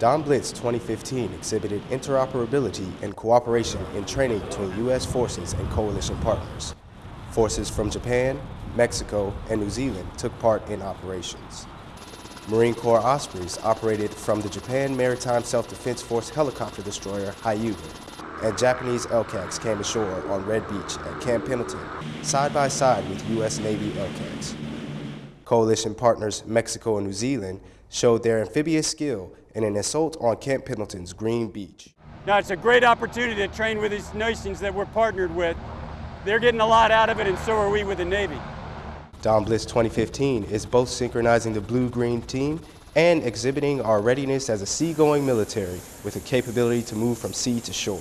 Dawn Blitz 2015 exhibited interoperability and cooperation in training between U.S. forces and coalition partners. Forces from Japan, Mexico, and New Zealand took part in operations. Marine Corps Ospreys operated from the Japan Maritime Self-Defense Force helicopter destroyer Hyuga, and Japanese LCACs came ashore on Red Beach at Camp Pendleton, side by side with U.S. Navy LCACs. Coalition partners Mexico and New Zealand showed their amphibious skill in an assault on Camp Pendleton's Green Beach. Now, it's a great opportunity to train with these nations that we're partnered with. They're getting a lot out of it, and so are we with the Navy. Dawn Blitz 2015 is both synchronizing the blue-green team and exhibiting our readiness as a seagoing military with a capability to move from sea to shore.